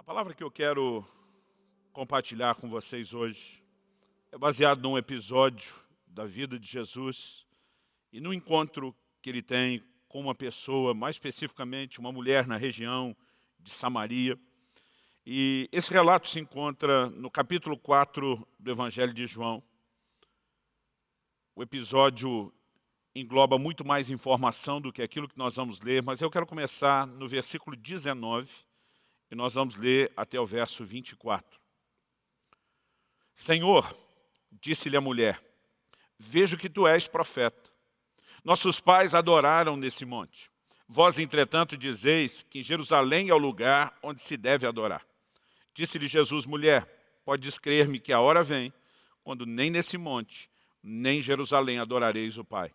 A palavra que eu quero compartilhar com vocês hoje é baseado num episódio da vida de Jesus e no encontro que ele tem com uma pessoa, mais especificamente uma mulher na região de Samaria. E esse relato se encontra no capítulo 4 do Evangelho de João. O episódio engloba muito mais informação do que aquilo que nós vamos ler, mas eu quero começar no versículo 19 e nós vamos ler até o verso 24. Senhor, disse-lhe a mulher, vejo que tu és profeta. Nossos pais adoraram nesse monte. Vós, entretanto, dizeis que em Jerusalém é o lugar onde se deve adorar. Disse-lhe Jesus, mulher, podes crer-me que a hora vem, quando nem nesse monte, nem em Jerusalém adorareis o Pai.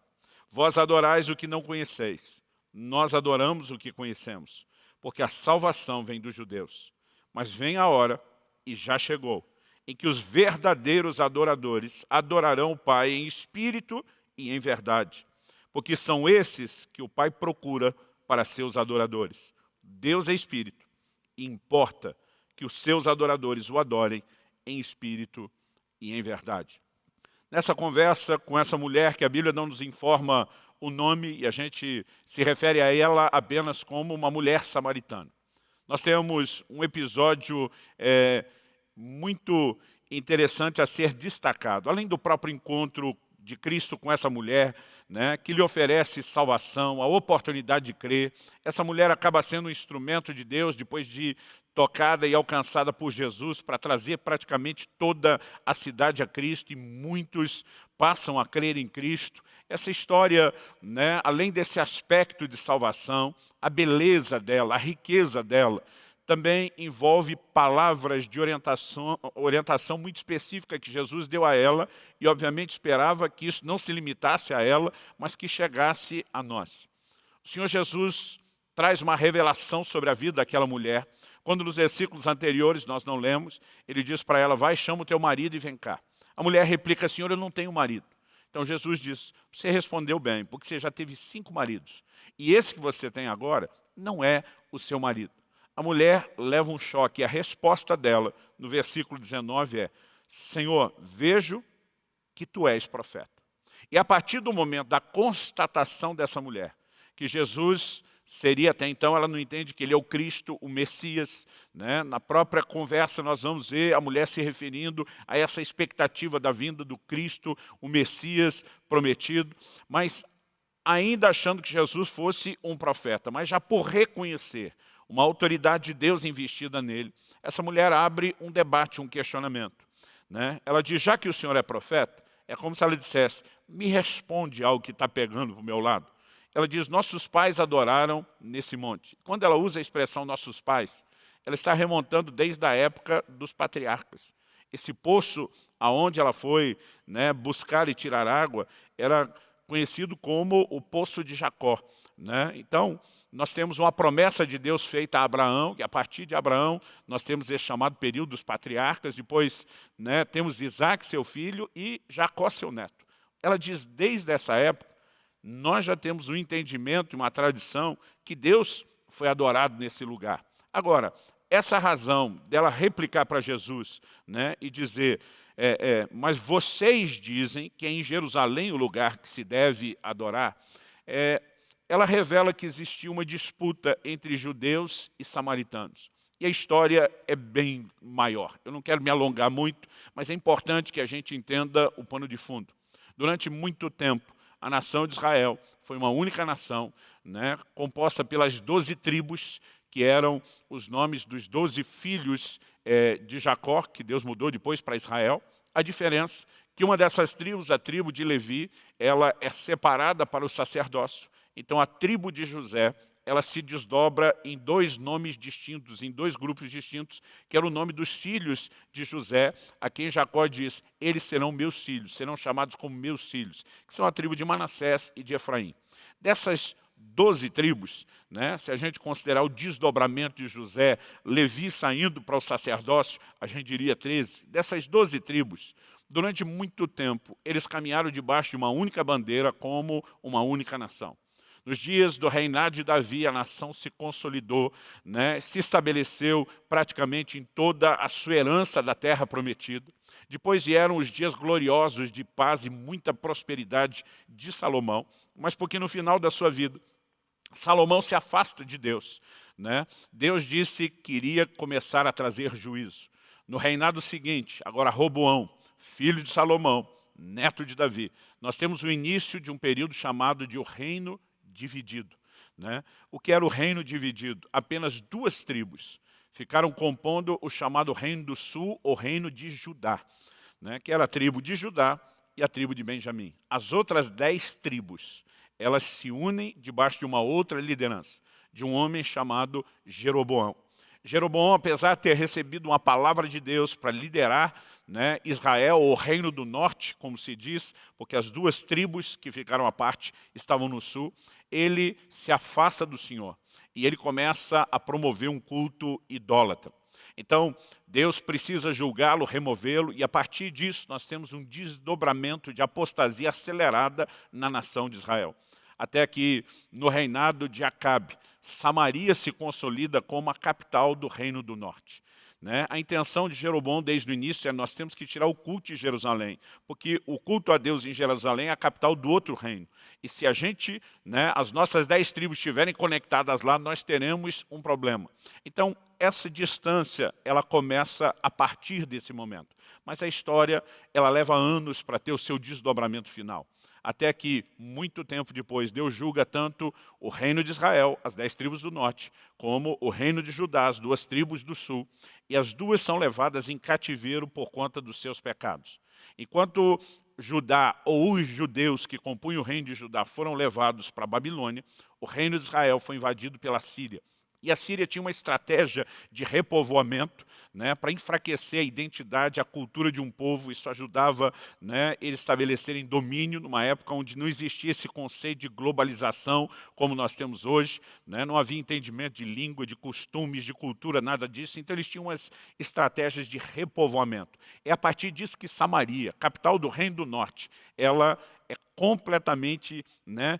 Vós adorais o que não conheceis, nós adoramos o que conhecemos, porque a salvação vem dos judeus. Mas vem a hora, e já chegou, em que os verdadeiros adoradores adorarão o Pai em espírito e em verdade, porque são esses que o Pai procura para seus adoradores. Deus é espírito, e importa que os seus adoradores o adorem em espírito e em verdade. Nessa conversa com essa mulher, que a Bíblia não nos informa o nome, e a gente se refere a ela apenas como uma mulher samaritana. Nós temos um episódio é, muito interessante a ser destacado. Além do próprio encontro de Cristo com essa mulher, né, que lhe oferece salvação, a oportunidade de crer. Essa mulher acaba sendo um instrumento de Deus depois de tocada e alcançada por Jesus para trazer praticamente toda a cidade a Cristo e muitos passam a crer em Cristo. Essa história, né, além desse aspecto de salvação, a beleza dela, a riqueza dela, também envolve palavras de orientação, orientação muito específica que Jesus deu a ela e, obviamente, esperava que isso não se limitasse a ela, mas que chegasse a nós. O Senhor Jesus traz uma revelação sobre a vida daquela mulher, quando nos versículos anteriores nós não lemos, ele diz para ela, vai, chama o teu marido e vem cá. A mulher replica, Senhor, eu não tenho marido. Então Jesus diz, você respondeu bem, porque você já teve cinco maridos. E esse que você tem agora não é o seu marido a mulher leva um choque. E a resposta dela, no versículo 19, é Senhor, vejo que tu és profeta. E a partir do momento da constatação dessa mulher, que Jesus seria até então, ela não entende que ele é o Cristo, o Messias. Né? Na própria conversa nós vamos ver a mulher se referindo a essa expectativa da vinda do Cristo, o Messias prometido, mas ainda achando que Jesus fosse um profeta, mas já por reconhecer uma autoridade de Deus investida nele, essa mulher abre um debate, um questionamento. Né? Ela diz, já que o senhor é profeta, é como se ela dissesse, me responde algo que está pegando para o meu lado. Ela diz, nossos pais adoraram nesse monte. Quando ela usa a expressão nossos pais, ela está remontando desde a época dos patriarcas. Esse poço aonde ela foi né, buscar e tirar água era conhecido como o poço de Jacó. Né? Então, nós temos uma promessa de Deus feita a Abraão, e a partir de Abraão nós temos esse chamado período dos patriarcas, depois né, temos Isaac, seu filho, e Jacó, seu neto. Ela diz, desde essa época, nós já temos um entendimento e uma tradição que Deus foi adorado nesse lugar. Agora, essa razão dela replicar para Jesus né, e dizer, é, é, mas vocês dizem que é em Jerusalém o lugar que se deve adorar, é, ela revela que existia uma disputa entre judeus e samaritanos. E a história é bem maior. Eu não quero me alongar muito, mas é importante que a gente entenda o pano de fundo. Durante muito tempo, a nação de Israel foi uma única nação, né, composta pelas doze tribos, que eram os nomes dos doze filhos é, de Jacó, que Deus mudou depois para Israel. A diferença que uma dessas tribos, a tribo de Levi, ela é separada para o sacerdócio. Então a tribo de José, ela se desdobra em dois nomes distintos, em dois grupos distintos, que era o nome dos filhos de José, a quem Jacó diz, eles serão meus filhos, serão chamados como meus filhos, que são a tribo de Manassés e de Efraim. Dessas doze tribos, né, se a gente considerar o desdobramento de José, Levi saindo para o sacerdócio, a gente diria 13. Dessas doze tribos, durante muito tempo, eles caminharam debaixo de uma única bandeira como uma única nação. Nos dias do reinado de Davi, a nação se consolidou, né, se estabeleceu praticamente em toda a sua herança da terra prometida. Depois vieram os dias gloriosos de paz e muita prosperidade de Salomão, mas porque no final da sua vida, Salomão se afasta de Deus. Né? Deus disse que iria começar a trazer juízo. No reinado seguinte, agora Roboão, filho de Salomão, neto de Davi, nós temos o início de um período chamado de o reino dividido. Né? O que era o reino dividido? Apenas duas tribos ficaram compondo o chamado reino do sul, ou reino de Judá, né? que era a tribo de Judá e a tribo de Benjamim. As outras dez tribos, elas se unem debaixo de uma outra liderança, de um homem chamado Jeroboão. Jeroboão, apesar de ter recebido uma palavra de Deus para liderar né, Israel, ou Reino do Norte, como se diz, porque as duas tribos que ficaram à parte estavam no sul, ele se afasta do Senhor e ele começa a promover um culto idólatra. Então, Deus precisa julgá-lo, removê-lo, e a partir disso nós temos um desdobramento de apostasia acelerada na nação de Israel. Até que, no reinado de Acabe, Samaria se consolida como a capital do Reino do Norte. Né? A intenção de Jeroboão desde o início é nós temos que tirar o culto de Jerusalém, porque o culto a Deus em Jerusalém é a capital do outro reino. E se a gente, né, as nossas dez tribos estiverem conectadas lá, nós teremos um problema. Então, essa distância, ela começa a partir desse momento. Mas a história, ela leva anos para ter o seu desdobramento final até que, muito tempo depois, Deus julga tanto o reino de Israel, as dez tribos do norte, como o reino de Judá, as duas tribos do sul, e as duas são levadas em cativeiro por conta dos seus pecados. Enquanto Judá, ou os judeus que compunham o reino de Judá, foram levados para a Babilônia, o reino de Israel foi invadido pela Síria. E a Síria tinha uma estratégia de repovoamento né, para enfraquecer a identidade, a cultura de um povo. Isso ajudava né, eles estabelecerem domínio numa época onde não existia esse conceito de globalização como nós temos hoje. Né, não havia entendimento de língua, de costumes, de cultura, nada disso. Então eles tinham umas estratégias de repovoamento. É a partir disso que Samaria, capital do Reino do Norte, ela é completamente né,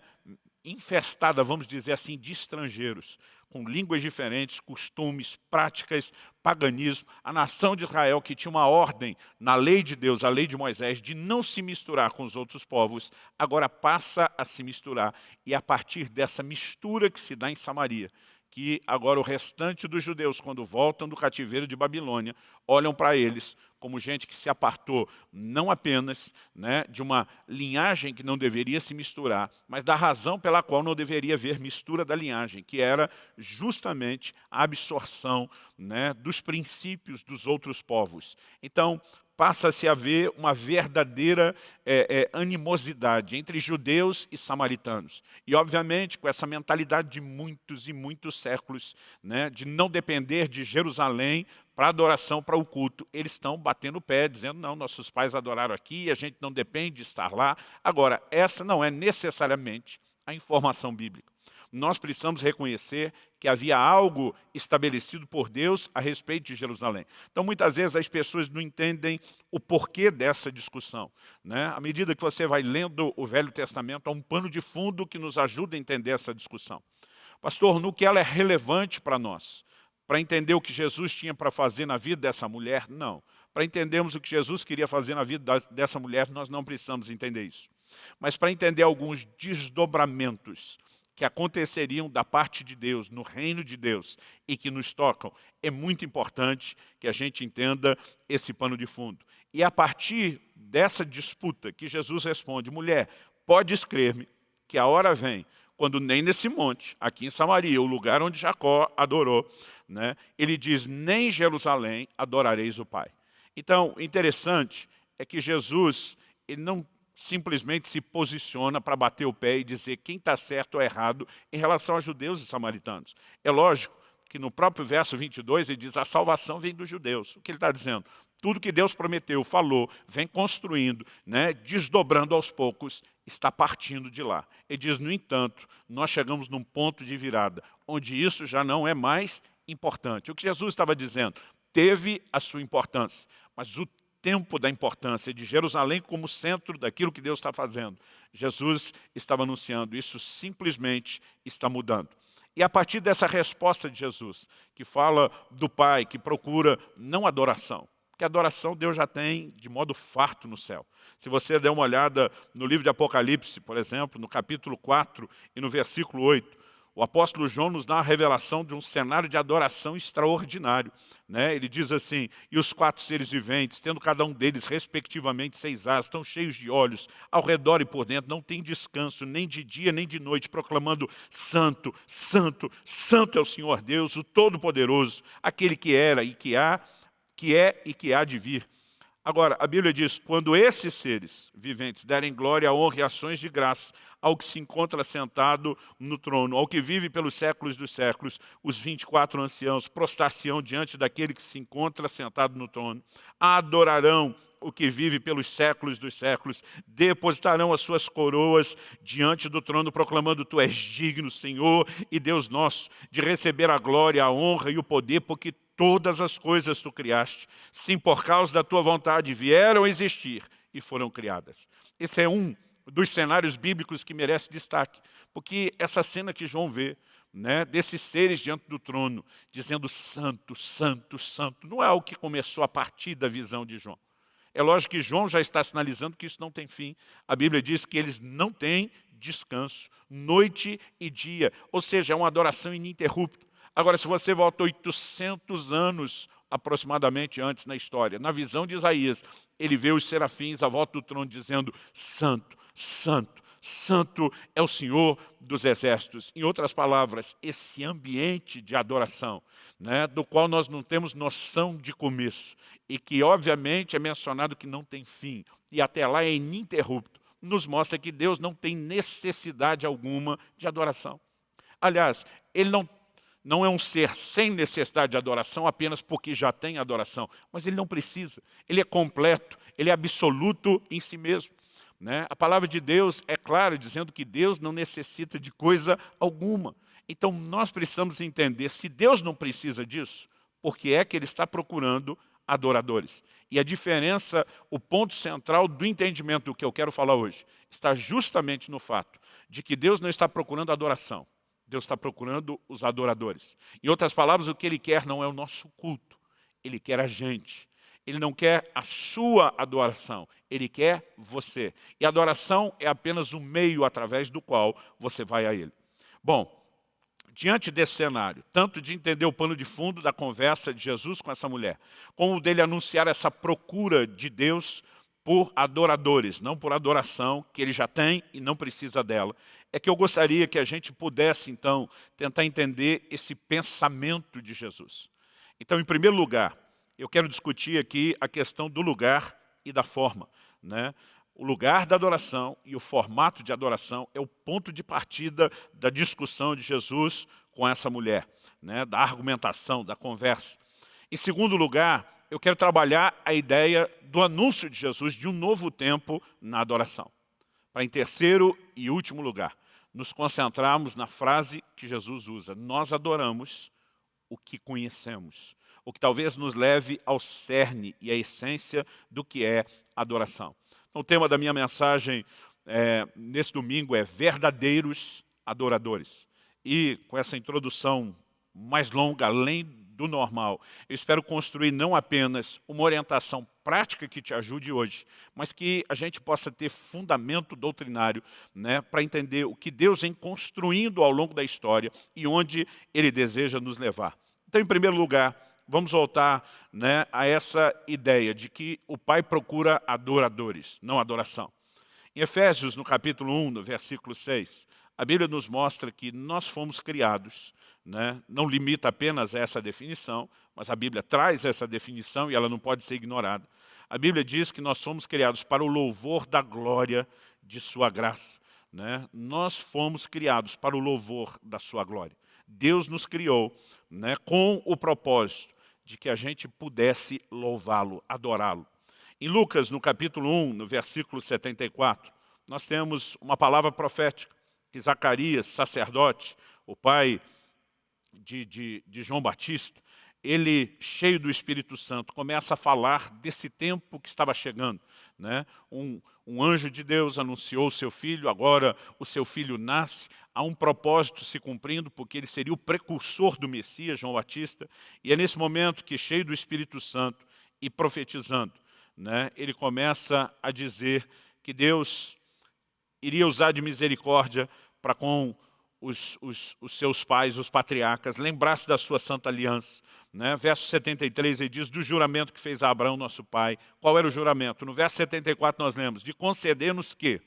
infestada, vamos dizer assim, de estrangeiros com línguas diferentes, costumes, práticas, paganismo. A nação de Israel, que tinha uma ordem na lei de Deus, a lei de Moisés, de não se misturar com os outros povos, agora passa a se misturar. E a partir dessa mistura que se dá em Samaria, que agora o restante dos judeus, quando voltam do cativeiro de Babilônia, olham para eles como gente que se apartou não apenas né, de uma linhagem que não deveria se misturar, mas da razão pela qual não deveria haver mistura da linhagem, que era justamente a absorção né, dos princípios dos outros povos. Então, passa-se a ver uma verdadeira é, é, animosidade entre judeus e samaritanos. E, obviamente, com essa mentalidade de muitos e muitos séculos, né, de não depender de Jerusalém para adoração, para o culto, eles estão batendo o pé, dizendo, não, nossos pais adoraram aqui, a gente não depende de estar lá. Agora, essa não é necessariamente a informação bíblica nós precisamos reconhecer que havia algo estabelecido por Deus a respeito de Jerusalém. Então, muitas vezes, as pessoas não entendem o porquê dessa discussão. Né? À medida que você vai lendo o Velho Testamento, há um pano de fundo que nos ajuda a entender essa discussão. Pastor, no que ela é relevante para nós? Para entender o que Jesus tinha para fazer na vida dessa mulher? Não. Para entendermos o que Jesus queria fazer na vida dessa mulher, nós não precisamos entender isso. Mas para entender alguns desdobramentos que aconteceriam da parte de Deus, no reino de Deus, e que nos tocam, é muito importante que a gente entenda esse pano de fundo. E a partir dessa disputa que Jesus responde, mulher, pode crer-me que a hora vem, quando nem nesse monte, aqui em Samaria, o lugar onde Jacó adorou, né, ele diz, nem em Jerusalém adorareis o Pai. Então, interessante é que Jesus ele não simplesmente se posiciona para bater o pé e dizer quem está certo ou errado em relação a judeus e samaritanos. É lógico que no próprio verso 22 ele diz a salvação vem dos judeus. O que ele está dizendo? Tudo que Deus prometeu, falou, vem construindo, né, desdobrando aos poucos, está partindo de lá. Ele diz, no entanto, nós chegamos num ponto de virada, onde isso já não é mais importante. O que Jesus estava dizendo? Teve a sua importância, mas o tempo da importância de Jerusalém como centro daquilo que Deus está fazendo. Jesus estava anunciando, isso simplesmente está mudando. E a partir dessa resposta de Jesus, que fala do Pai, que procura não adoração, porque adoração Deus já tem de modo farto no céu. Se você der uma olhada no livro de Apocalipse, por exemplo, no capítulo 4 e no versículo 8, o apóstolo João nos dá a revelação de um cenário de adoração extraordinário. Né? Ele diz assim, e os quatro seres viventes, tendo cada um deles respectivamente seis asas, estão cheios de olhos, ao redor e por dentro, não tem descanso, nem de dia nem de noite, proclamando, santo, santo, santo é o Senhor Deus, o Todo-Poderoso, aquele que era e que há, que é e que há de vir. Agora, a Bíblia diz, quando esses seres viventes derem glória, honra e ações de graça ao que se encontra sentado no trono, ao que vive pelos séculos dos séculos, os 24 anciãos prostrar-se-ão diante daquele que se encontra sentado no trono, adorarão o que vive pelos séculos dos séculos, depositarão as suas coroas diante do trono, proclamando, Tu és digno, Senhor e Deus nosso, de receber a glória, a honra e o poder, porque todas as coisas tu criaste, sim, por causa da tua vontade, vieram a existir e foram criadas. Esse é um dos cenários bíblicos que merece destaque, porque essa cena que João vê, né, desses seres diante do trono, dizendo santo, santo, santo, não é algo que começou a partir da visão de João. É lógico que João já está sinalizando que isso não tem fim. A Bíblia diz que eles não têm descanso, noite e dia, ou seja, é uma adoração ininterrupta. Agora, se você volta 800 anos aproximadamente antes na história, na visão de Isaías, ele vê os serafins à volta do trono dizendo, santo, santo, santo é o Senhor dos exércitos. Em outras palavras, esse ambiente de adoração, né, do qual nós não temos noção de começo, e que obviamente é mencionado que não tem fim, e até lá é ininterrupto, nos mostra que Deus não tem necessidade alguma de adoração. Aliás, Ele não não é um ser sem necessidade de adoração apenas porque já tem adoração, mas ele não precisa, ele é completo, ele é absoluto em si mesmo. Né? A palavra de Deus é clara, dizendo que Deus não necessita de coisa alguma. Então nós precisamos entender, se Deus não precisa disso, por que é que Ele está procurando adoradores? E a diferença, o ponto central do entendimento do que eu quero falar hoje, está justamente no fato de que Deus não está procurando adoração. Deus está procurando os adoradores. Em outras palavras, o que Ele quer não é o nosso culto. Ele quer a gente. Ele não quer a sua adoração. Ele quer você. E adoração é apenas o meio através do qual você vai a Ele. Bom, diante desse cenário, tanto de entender o pano de fundo da conversa de Jesus com essa mulher, como dele anunciar essa procura de Deus por adoradores, não por adoração, que ele já tem e não precisa dela. É que eu gostaria que a gente pudesse, então, tentar entender esse pensamento de Jesus. Então, em primeiro lugar, eu quero discutir aqui a questão do lugar e da forma. Né? O lugar da adoração e o formato de adoração é o ponto de partida da discussão de Jesus com essa mulher, né? da argumentação, da conversa. Em segundo lugar, eu quero trabalhar a ideia do anúncio de Jesus de um novo tempo na adoração. Para em terceiro e último lugar, nos concentrarmos na frase que Jesus usa. Nós adoramos o que conhecemos. O que talvez nos leve ao cerne e à essência do que é adoração. Então, o tema da minha mensagem é, nesse domingo é verdadeiros adoradores. E com essa introdução mais longa, além do normal. Eu espero construir não apenas uma orientação prática que te ajude hoje, mas que a gente possa ter fundamento doutrinário né, para entender o que Deus vem construindo ao longo da história e onde Ele deseja nos levar. Então, em primeiro lugar, vamos voltar né, a essa ideia de que o Pai procura adoradores, não adoração. Em Efésios, no capítulo 1, no versículo 6, a Bíblia nos mostra que nós fomos criados, né? não limita apenas essa definição, mas a Bíblia traz essa definição e ela não pode ser ignorada. A Bíblia diz que nós somos criados para o louvor da glória de sua graça. Né? Nós fomos criados para o louvor da sua glória. Deus nos criou né, com o propósito de que a gente pudesse louvá-lo, adorá-lo. Em Lucas, no capítulo 1, no versículo 74, nós temos uma palavra profética que Zacarias, sacerdote, o pai de, de, de João Batista, ele, cheio do Espírito Santo, começa a falar desse tempo que estava chegando. Né? Um, um anjo de Deus anunciou o seu filho, agora o seu filho nasce, há um propósito se cumprindo, porque ele seria o precursor do Messias, João Batista, e é nesse momento que, cheio do Espírito Santo e profetizando, né, ele começa a dizer que Deus iria usar de misericórdia para com os, os, os, seus pais, os patriarcas, lembrasse da sua santa aliança. Né? Verso 73, ele diz, do juramento que fez a Abraão, nosso pai. Qual era o juramento? No verso 74 nós lemos, de conceder-nos que,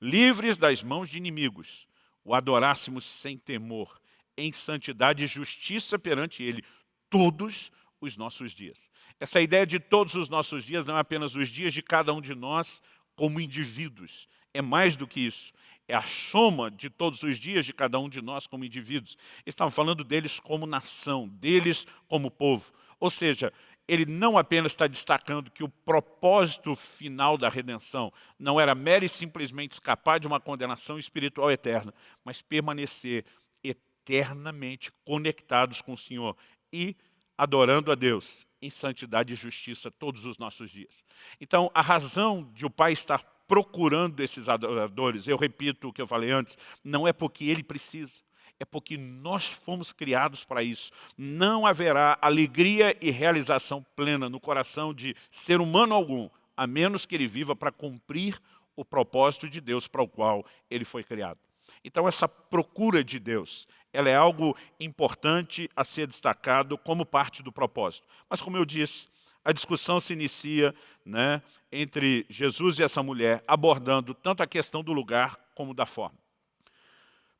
livres das mãos de inimigos, o adorássemos sem temor, em santidade e justiça perante ele, todos os nossos dias. Essa ideia de todos os nossos dias não é apenas os dias de cada um de nós como indivíduos, é mais do que isso. É a soma de todos os dias de cada um de nós como indivíduos. Estavam falando deles como nação, deles como povo. Ou seja, ele não apenas está destacando que o propósito final da redenção não era mera e simplesmente escapar de uma condenação espiritual eterna, mas permanecer eternamente conectados com o Senhor e adorando a Deus em santidade e justiça todos os nossos dias. Então, a razão de o Pai estar procurando esses adoradores, eu repito o que eu falei antes, não é porque ele precisa, é porque nós fomos criados para isso. Não haverá alegria e realização plena no coração de ser humano algum, a menos que ele viva para cumprir o propósito de Deus para o qual ele foi criado. Então essa procura de Deus, ela é algo importante a ser destacado como parte do propósito. Mas como eu disse, a discussão se inicia né, entre Jesus e essa mulher, abordando tanto a questão do lugar como da forma.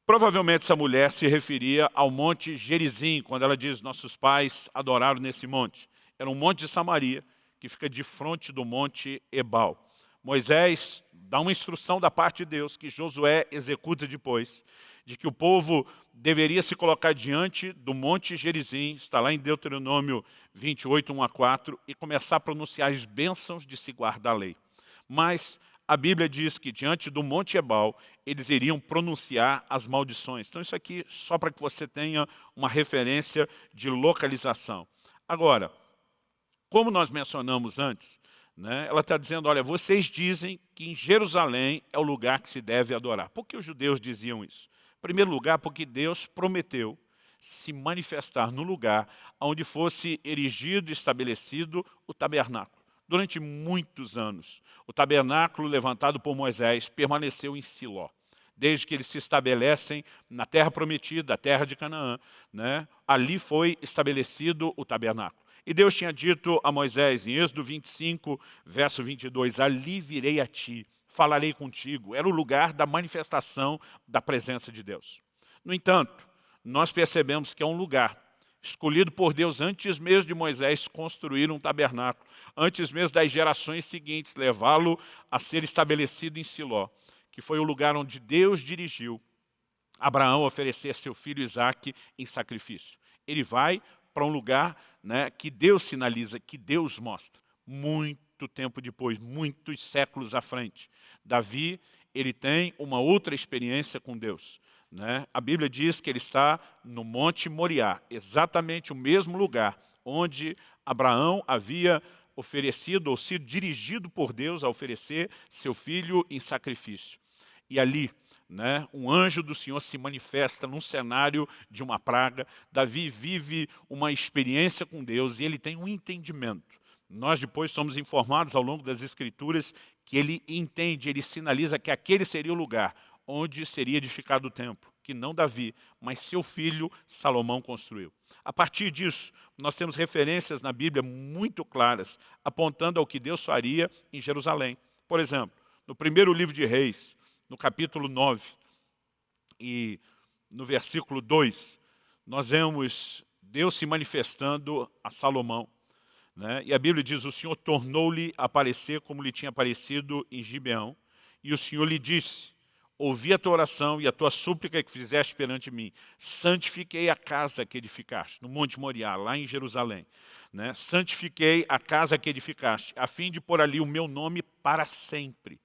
Provavelmente essa mulher se referia ao monte Gerizim, quando ela diz, nossos pais adoraram nesse monte. Era um monte de Samaria, que fica de frente do monte Ebal. Moisés dá uma instrução da parte de Deus, que Josué executa depois, de que o povo deveria se colocar diante do Monte Gerizim, está lá em Deuteronômio 28, 1 a 4, e começar a pronunciar as bênçãos de se guardar a lei. Mas a Bíblia diz que diante do Monte Ebal, eles iriam pronunciar as maldições. Então isso aqui só para que você tenha uma referência de localização. Agora, como nós mencionamos antes, né, ela está dizendo, olha, vocês dizem que em Jerusalém é o lugar que se deve adorar. Por que os judeus diziam isso? Primeiro lugar, porque Deus prometeu se manifestar no lugar onde fosse erigido e estabelecido o tabernáculo. Durante muitos anos, o tabernáculo levantado por Moisés permaneceu em Siló. Desde que eles se estabelecem na terra prometida, a terra de Canaã, né? ali foi estabelecido o tabernáculo. E Deus tinha dito a Moisés, em Êxodo 25, verso 22, ali virei a ti, falarei contigo. Era o lugar da manifestação da presença de Deus. No entanto, nós percebemos que é um lugar escolhido por Deus antes mesmo de Moisés construir um tabernáculo, antes mesmo das gerações seguintes, levá-lo a ser estabelecido em Siló, que foi o lugar onde Deus dirigiu Abraão oferecer seu filho Isaque em sacrifício. Ele vai para um lugar né, que Deus sinaliza, que Deus mostra. Muito muito tempo depois, muitos séculos à frente. Davi, ele tem uma outra experiência com Deus. Né? A Bíblia diz que ele está no Monte Moriá, exatamente o mesmo lugar onde Abraão havia oferecido ou sido dirigido por Deus a oferecer seu filho em sacrifício. E ali, né, um anjo do Senhor se manifesta num cenário de uma praga. Davi vive uma experiência com Deus e ele tem um entendimento nós depois somos informados ao longo das Escrituras que ele entende, ele sinaliza que aquele seria o lugar onde seria edificado o templo, que não Davi, mas seu filho Salomão construiu. A partir disso, nós temos referências na Bíblia muito claras, apontando ao que Deus faria em Jerusalém. Por exemplo, no primeiro livro de Reis, no capítulo 9, e no versículo 2, nós vemos Deus se manifestando a Salomão. Né? E a Bíblia diz, o Senhor tornou-lhe aparecer como lhe tinha aparecido em Gibeão, e o Senhor lhe disse, ouvi a tua oração e a tua súplica que fizeste perante mim. Santifiquei a casa que edificaste, no Monte Moriá, lá em Jerusalém. Né? Santifiquei a casa que edificaste, a fim de pôr ali o meu nome para sempre.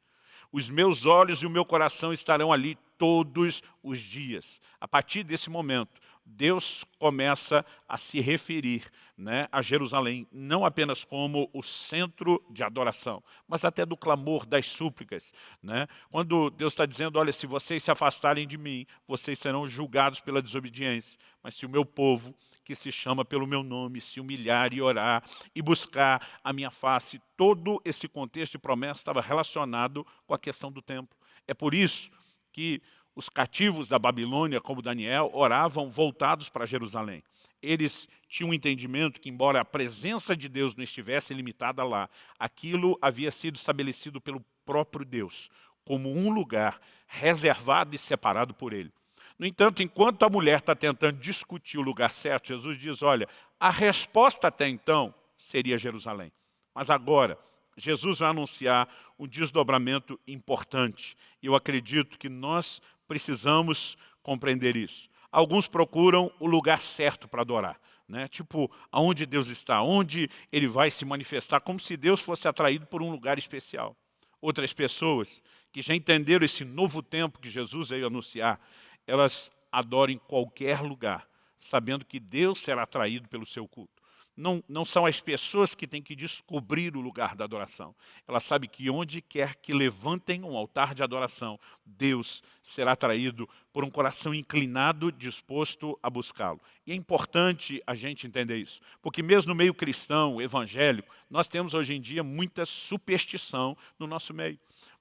Os meus olhos e o meu coração estarão ali todos os dias. A partir desse momento, Deus começa a se referir né, a Jerusalém, não apenas como o centro de adoração, mas até do clamor, das súplicas. Né? Quando Deus está dizendo, olha, se vocês se afastarem de mim, vocês serão julgados pela desobediência, mas se o meu povo que se chama pelo meu nome, se humilhar e orar e buscar a minha face. Todo esse contexto de promessa estava relacionado com a questão do templo. É por isso que os cativos da Babilônia, como Daniel, oravam voltados para Jerusalém. Eles tinham um entendimento que, embora a presença de Deus não estivesse limitada lá, aquilo havia sido estabelecido pelo próprio Deus, como um lugar reservado e separado por ele. No entanto, enquanto a mulher está tentando discutir o lugar certo, Jesus diz, olha, a resposta até então seria Jerusalém. Mas agora, Jesus vai anunciar um desdobramento importante. Eu acredito que nós precisamos compreender isso. Alguns procuram o lugar certo para adorar. Né? Tipo, aonde Deus está, onde Ele vai se manifestar, como se Deus fosse atraído por um lugar especial. Outras pessoas que já entenderam esse novo tempo que Jesus veio anunciar, elas adoram em qualquer lugar, sabendo que Deus será atraído pelo seu culto. Não, não são as pessoas que têm que descobrir o lugar da adoração. Ela sabe que onde quer que levantem um altar de adoração, Deus será atraído por um coração inclinado, disposto a buscá-lo. E é importante a gente entender isso, porque mesmo no meio cristão, evangélico, nós temos hoje em dia muita superstição no nosso meio.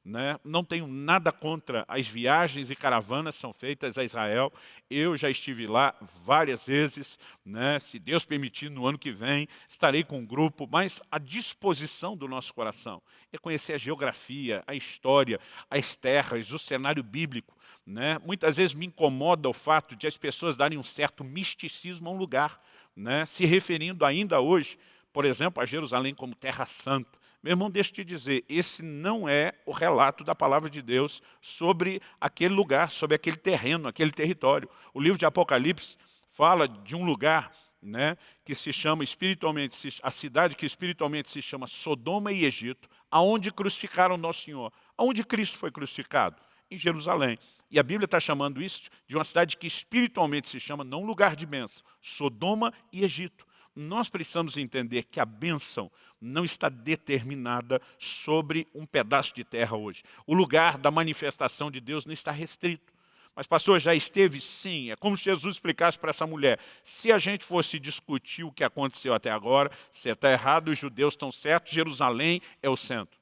Né? Não tenho nada contra as viagens e caravanas são feitas a Israel. Eu já estive lá várias vezes. Né? Se Deus permitir, no ano que vem, estarei com um grupo. Mas a disposição do nosso coração é conhecer a geografia, a história, as terras, o cenário bíblico. Né? Muitas vezes me incomoda o fato de as pessoas darem um certo misticismo a um lugar, né? se referindo ainda hoje, por exemplo, a Jerusalém como terra santa. Meu irmão, deixa eu te dizer, esse não é o relato da palavra de Deus sobre aquele lugar, sobre aquele terreno, aquele território. O livro de Apocalipse fala de um lugar né, que se chama espiritualmente, a cidade que espiritualmente se chama Sodoma e Egito, aonde crucificaram Nosso Senhor. Aonde Cristo foi crucificado? Em Jerusalém. E a Bíblia está chamando isso de uma cidade que espiritualmente se chama, não lugar de bênção, Sodoma e Egito nós precisamos entender que a bênção não está determinada sobre um pedaço de terra hoje. O lugar da manifestação de Deus não está restrito. Mas, pastor, já esteve? Sim. É como se Jesus explicasse para essa mulher. Se a gente fosse discutir o que aconteceu até agora, você está errado, os judeus estão certos, Jerusalém é o centro.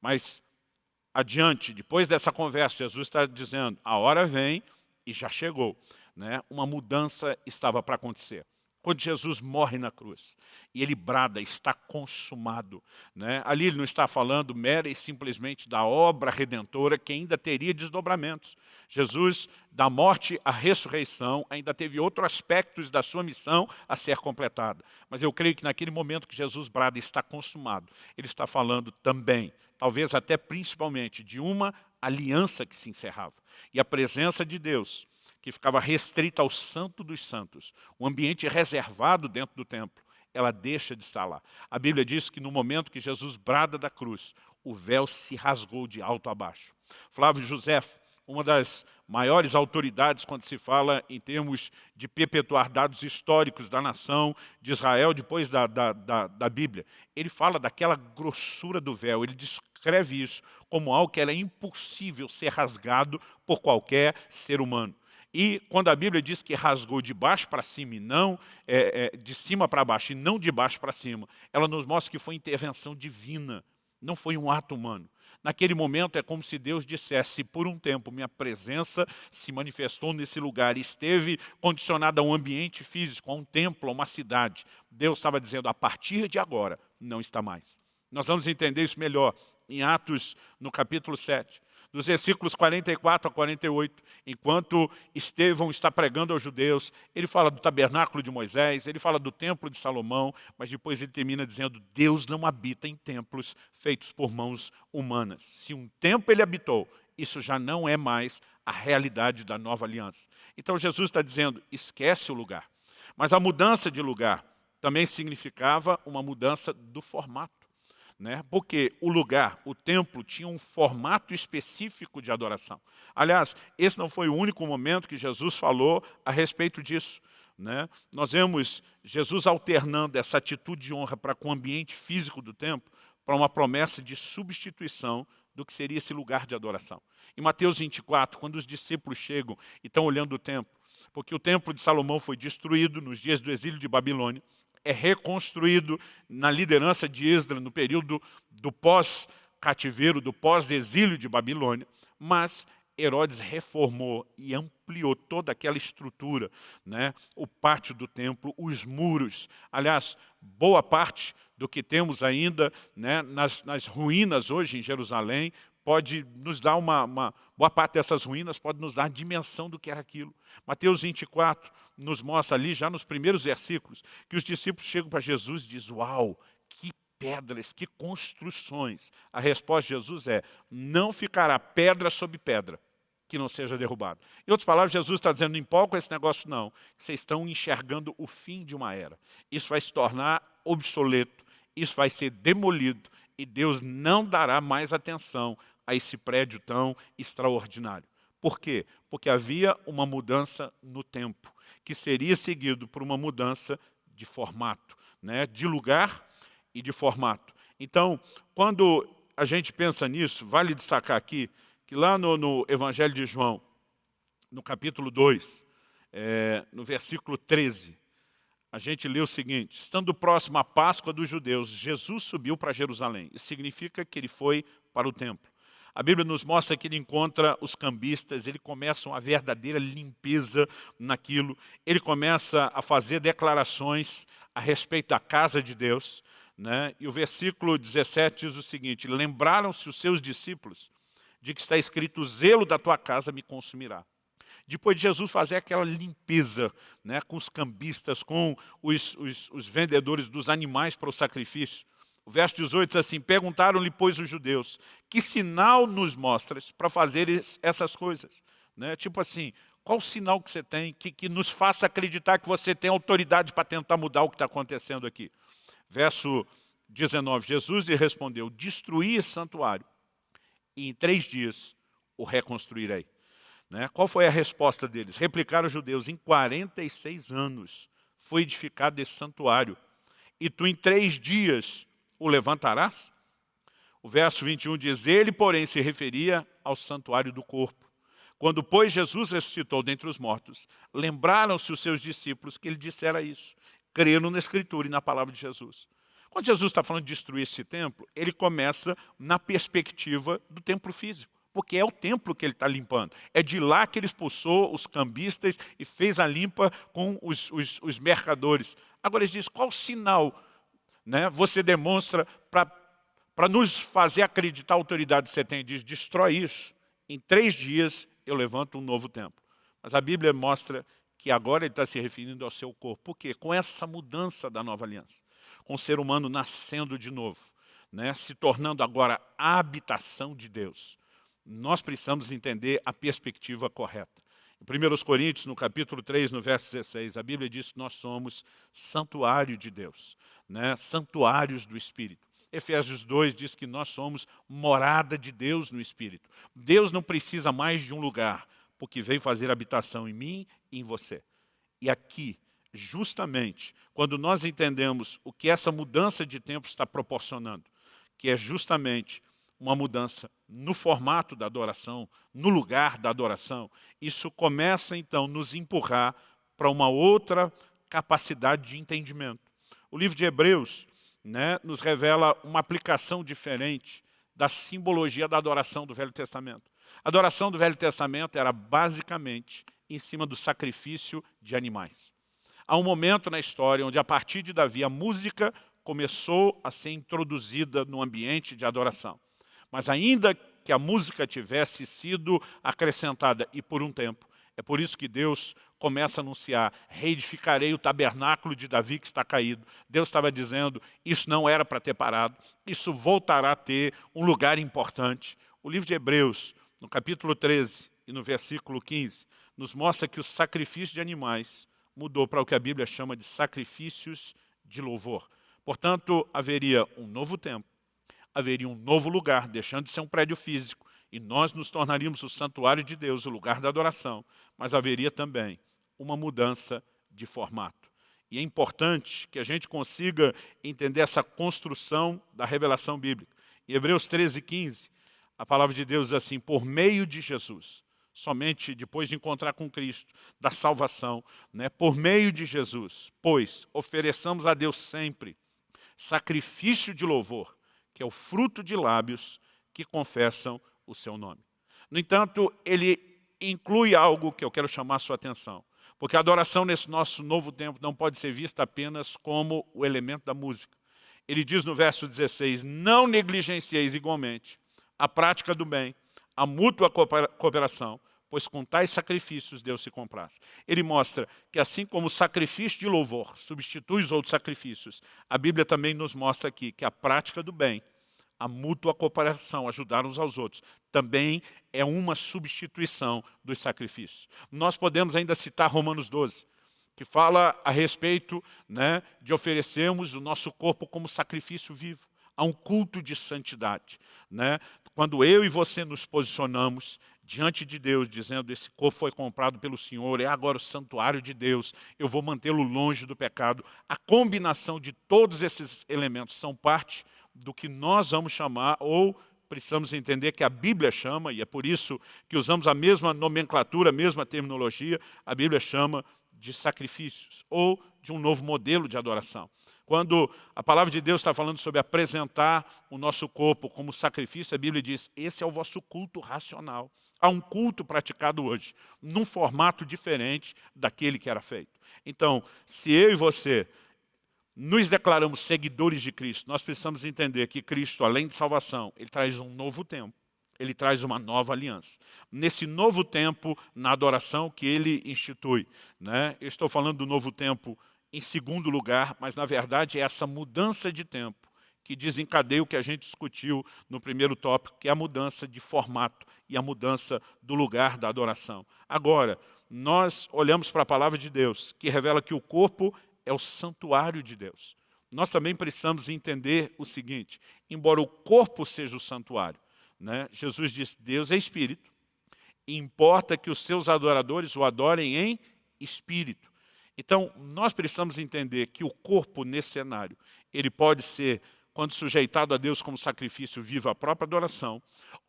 Mas, adiante, depois dessa conversa, Jesus está dizendo, a hora vem e já chegou. Né? Uma mudança estava para acontecer quando Jesus morre na cruz. E ele brada, está consumado. Né? Ali ele não está falando mera e simplesmente da obra redentora que ainda teria desdobramentos. Jesus, da morte à ressurreição, ainda teve outros aspectos da sua missão a ser completada. Mas eu creio que naquele momento que Jesus brada está consumado, ele está falando também, talvez até principalmente, de uma aliança que se encerrava. E a presença de Deus que ficava restrita ao santo dos santos, um ambiente reservado dentro do templo, ela deixa de estar lá. A Bíblia diz que no momento que Jesus brada da cruz, o véu se rasgou de alto a baixo. Flávio José, uma das maiores autoridades quando se fala em termos de perpetuar dados históricos da nação de Israel depois da, da, da, da Bíblia. Ele fala daquela grossura do véu, ele descreve isso como algo que era impossível ser rasgado por qualquer ser humano. E quando a Bíblia diz que rasgou de baixo para cima e não é, é, de cima para baixo e não de baixo para cima, ela nos mostra que foi intervenção divina, não foi um ato humano. Naquele momento é como se Deus dissesse, por um tempo minha presença se manifestou nesse lugar, esteve condicionada a um ambiente físico, a um templo, a uma cidade. Deus estava dizendo, a partir de agora, não está mais. Nós vamos entender isso melhor em Atos, no capítulo 7 dos versículos 44 a 48, enquanto Estevão está pregando aos judeus, ele fala do tabernáculo de Moisés, ele fala do templo de Salomão, mas depois ele termina dizendo, Deus não habita em templos feitos por mãos humanas. Se um templo ele habitou, isso já não é mais a realidade da nova aliança. Então Jesus está dizendo, esquece o lugar. Mas a mudança de lugar também significava uma mudança do formato né? porque o lugar, o templo, tinha um formato específico de adoração. Aliás, esse não foi o único momento que Jesus falou a respeito disso. né, nós vemos Jesus alternando essa atitude de honra para com o ambiente físico do templo para uma promessa de substituição do que seria esse lugar de adoração. Em Mateus 24, quando os discípulos chegam e estão olhando o templo, porque o templo de Salomão foi destruído nos dias do exílio de Babilônia, é reconstruído na liderança de Esdra no período do pós-cativeiro, do pós-exílio de Babilônia, mas Herodes reformou e ampliou toda aquela estrutura, né? o pátio do templo, os muros. Aliás, boa parte do que temos ainda né, nas, nas ruínas hoje em Jerusalém pode nos dar uma, uma, boa parte dessas ruínas pode nos dar dimensão do que era aquilo. Mateus 24 nos mostra ali, já nos primeiros versículos, que os discípulos chegam para Jesus e dizem, uau, que pedras, que construções. A resposta de Jesus é, não ficará pedra sobre pedra que não seja derrubada. Em outras palavras, Jesus está dizendo, não empolga esse negócio não, vocês estão enxergando o fim de uma era. Isso vai se tornar obsoleto, isso vai ser demolido, e Deus não dará mais atenção a esse prédio tão extraordinário. Por quê? Porque havia uma mudança no tempo, que seria seguido por uma mudança de formato, né? de lugar e de formato. Então, quando a gente pensa nisso, vale destacar aqui que lá no, no Evangelho de João, no capítulo 2, é, no versículo 13, a gente lê o seguinte, estando próximo à Páscoa dos judeus, Jesus subiu para Jerusalém. Isso significa que ele foi para o templo. A Bíblia nos mostra que ele encontra os cambistas, ele começa uma verdadeira limpeza naquilo, ele começa a fazer declarações a respeito da casa de Deus, né? e o versículo 17 diz o seguinte, lembraram-se os seus discípulos de que está escrito, o zelo da tua casa me consumirá. Depois de Jesus fazer aquela limpeza né, com os cambistas, com os, os, os vendedores dos animais para o sacrifício, o verso 18 diz assim, perguntaram-lhe, pois, os judeus, que sinal nos mostras para fazer essas coisas? Né? Tipo assim, qual o sinal que você tem que, que nos faça acreditar que você tem autoridade para tentar mudar o que está acontecendo aqui? Verso 19, Jesus lhe respondeu, destruir santuário e em três dias o reconstruirei. Né? Qual foi a resposta deles? Replicaram os judeus, em 46 anos foi edificado esse santuário, e tu em três dias o levantarás? O verso 21 diz, ele, porém, se referia ao santuário do corpo. Quando, pois, Jesus ressuscitou dentre os mortos, lembraram-se os seus discípulos que ele dissera isso. Creram na Escritura e na palavra de Jesus. Quando Jesus está falando de destruir esse templo, ele começa na perspectiva do templo físico, porque é o templo que ele está limpando. É de lá que ele expulsou os cambistas e fez a limpa com os, os, os mercadores. Agora ele diz, qual sinal né, você demonstra para nos fazer acreditar a autoridade que você tem? Diz, destrói isso. Em três dias eu levanto um novo templo. Mas a Bíblia mostra que agora ele está se referindo ao seu corpo. Por quê? Com essa mudança da nova aliança com o ser humano nascendo de novo, né, se tornando agora a habitação de Deus. Nós precisamos entender a perspectiva correta. Em 1 Coríntios, no capítulo 3, no verso 16, a Bíblia diz que nós somos santuário de Deus, né, santuários do Espírito. Efésios 2 diz que nós somos morada de Deus no Espírito. Deus não precisa mais de um lugar, porque veio fazer habitação em mim e em você. E aqui, justamente quando nós entendemos o que essa mudança de tempo está proporcionando, que é justamente uma mudança no formato da adoração, no lugar da adoração, isso começa então nos empurrar para uma outra capacidade de entendimento. O livro de Hebreus né, nos revela uma aplicação diferente da simbologia da adoração do Velho Testamento. A adoração do Velho Testamento era basicamente em cima do sacrifício de animais. Há um momento na história onde, a partir de Davi, a música começou a ser introduzida no ambiente de adoração. Mas ainda que a música tivesse sido acrescentada, e por um tempo, é por isso que Deus começa a anunciar, reedificarei o tabernáculo de Davi que está caído. Deus estava dizendo, isso não era para ter parado, isso voltará a ter um lugar importante. O livro de Hebreus, no capítulo 13 e no versículo 15, nos mostra que o sacrifício de animais mudou para o que a Bíblia chama de sacrifícios de louvor. Portanto, haveria um novo tempo, haveria um novo lugar, deixando de ser um prédio físico, e nós nos tornaríamos o santuário de Deus, o lugar da adoração, mas haveria também uma mudança de formato. E é importante que a gente consiga entender essa construção da revelação bíblica. Em Hebreus 13, 15, a palavra de Deus diz assim, por meio de Jesus, somente depois de encontrar com Cristo, da salvação, né, por meio de Jesus, pois ofereçamos a Deus sempre sacrifício de louvor, que é o fruto de lábios que confessam o seu nome. No entanto, ele inclui algo que eu quero chamar sua atenção. Porque a adoração nesse nosso novo tempo não pode ser vista apenas como o elemento da música. Ele diz no verso 16, não negligencieis igualmente a prática do bem, a mútua cooperação, pois com tais sacrifícios Deus se compraz. Ele mostra que assim como o sacrifício de louvor substitui os outros sacrifícios, a Bíblia também nos mostra aqui que a prática do bem, a mútua cooperação, ajudar uns aos outros, também é uma substituição dos sacrifícios. Nós podemos ainda citar Romanos 12, que fala a respeito né, de oferecermos o nosso corpo como sacrifício vivo a um culto de santidade. Né? Quando eu e você nos posicionamos diante de Deus, dizendo esse corpo foi comprado pelo Senhor, é agora o santuário de Deus, eu vou mantê-lo longe do pecado. A combinação de todos esses elementos são parte do que nós vamos chamar, ou precisamos entender que a Bíblia chama, e é por isso que usamos a mesma nomenclatura, a mesma terminologia, a Bíblia chama de sacrifícios, ou de um novo modelo de adoração. Quando a palavra de Deus está falando sobre apresentar o nosso corpo como sacrifício, a Bíblia diz, esse é o vosso culto racional. Há um culto praticado hoje, num formato diferente daquele que era feito. Então, se eu e você nos declaramos seguidores de Cristo, nós precisamos entender que Cristo, além de salvação, Ele traz um novo tempo. Ele traz uma nova aliança. Nesse novo tempo, na adoração que Ele institui. Né? Eu estou falando do novo tempo em segundo lugar, mas na verdade é essa mudança de tempo que desencadeia o que a gente discutiu no primeiro tópico, que é a mudança de formato e a mudança do lugar da adoração. Agora, nós olhamos para a palavra de Deus, que revela que o corpo é o santuário de Deus. Nós também precisamos entender o seguinte, embora o corpo seja o santuário, né, Jesus diz, Deus é espírito, importa que os seus adoradores o adorem em espírito. Então, nós precisamos entender que o corpo nesse cenário, ele pode ser quando sujeitado a Deus como sacrifício vivo, a própria adoração,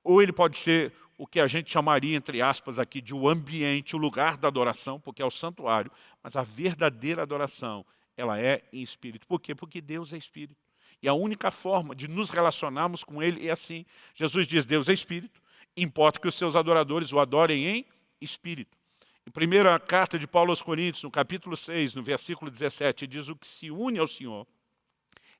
ou ele pode ser o que a gente chamaria, entre aspas, aqui de o ambiente, o lugar da adoração, porque é o santuário, mas a verdadeira adoração, ela é em espírito. Por quê? Porque Deus é espírito. E a única forma de nos relacionarmos com Ele é assim. Jesus diz, Deus é espírito, importa que os seus adoradores o adorem em espírito. Em primeira carta de Paulo aos Coríntios, no capítulo 6, no versículo 17, diz o que se une ao Senhor